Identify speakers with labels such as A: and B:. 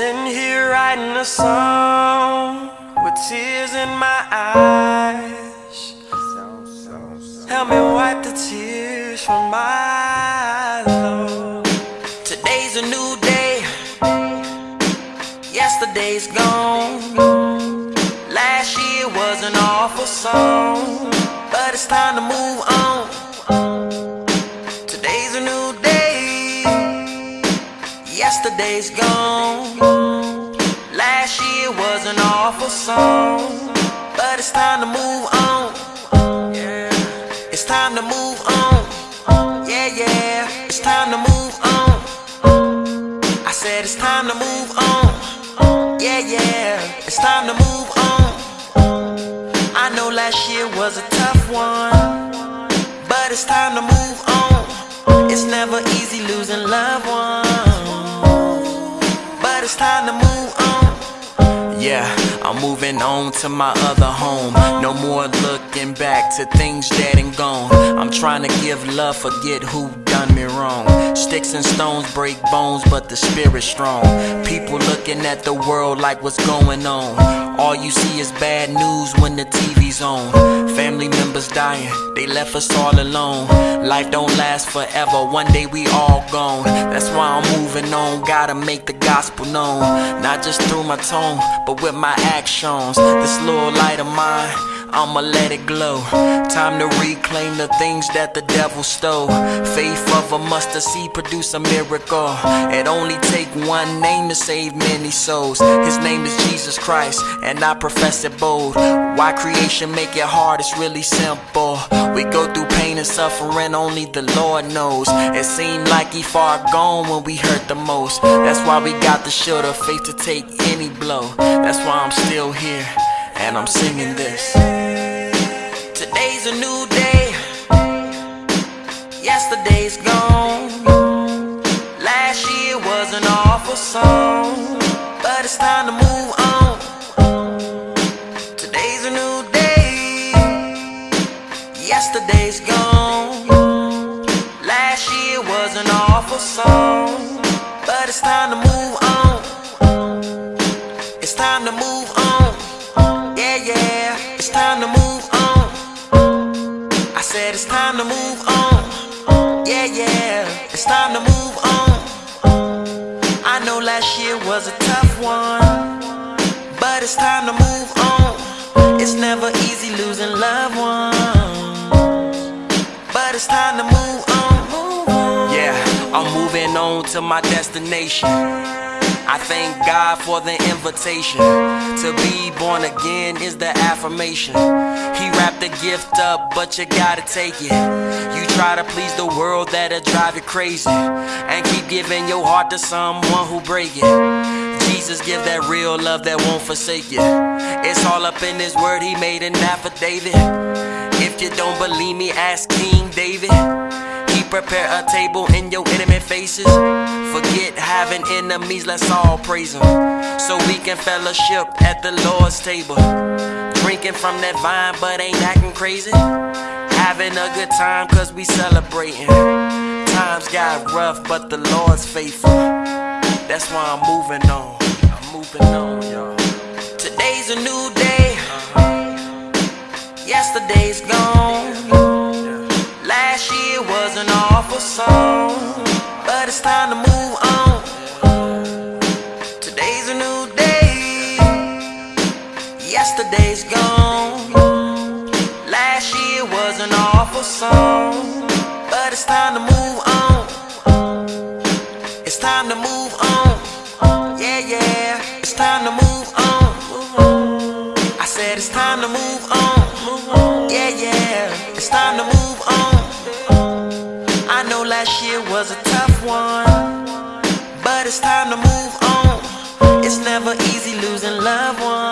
A: Sitting here writing a song with tears in my eyes. Help me wipe the tears from my eyes. Today's a new day. Yesterday's gone. Last year was an awful song, but it's time to move on. Yesterday's gone. Last year was an awful song, but it's time to move on. It's time to move on. Yeah, yeah, it's time to move on. I said it's time to move on. Yeah, yeah, it's time to move on. I know last year was a tough one, but it's time to move on. It's never easy losing loved ones, it's time to move on. Yeah, I'm moving on to my other home. No more looking back to things dead and gone. I'm trying to give love, forget who done me wrong. Sticks and stones break bones, but the spirit's strong. People looking at the world like what's going on. All you see is bad news when the TV's on. Family members dying, they left us all alone. Life don't last forever, one day we all gone. That's why I'm moving on, gotta make the gospel known. Not just through my tone, but with my actions. This little light of mine. I'ma let it glow. Time to reclaim the things that the devil stole. Faith of a mustard seed produce a miracle. It only take one name to save many souls. His name is Jesus Christ, and I profess it bold. Why creation make it hard? It's really simple. We go through pain and suffering, only the Lord knows. It seemed like he far gone when we hurt the most. That's why we got the shield of faith to take any blow. That's why I'm still here and I'm singing this. Today's a new day, yesterday's gone. Last year was an awful song, but it's time to move on. Today's a new day, yesterday's gone. Last year was an awful song, but it's time to move on. It's time to move said it's time to move on. Yeah, yeah, it's time to move on. I know last year was a tough one, but it's time to move on. It's never easy losing loved ones, but it's time to move on. Yeah, I'm moving on to my destination. I thank God for the invitation. To be born again is the affirmation. He wrapped the gift up, but you gotta take it. You try to please the world, that'll drive you crazy. And keep giving your heart to someone who break it. Jesus give that real love that won't forsake you. It's all up in his word, he made an affidavit. If you don't believe me, ask King prepare a table in your enemy faces. Forget having enemies, let's all praise him. So we can fellowship at the Lord's table. Drinking from that vine, but ain't acting crazy. Having a good time, cause we celebrating. Times got rough, but the Lord's faithful. That's why I'm moving on. I'm moving on, y'all. Today's a new day. Yesterday's gone. An song, but it's time to move on. Today's a new day. Yesterday's gone. Last year was an awful song, but it's time to move on. It's time to move on. Yeah, yeah, it's time to move on. I said it's time to move on. Yeah, yeah, it's time to move on. Last year was a tough one, but it's time to move on. It's never easy losing loved ones,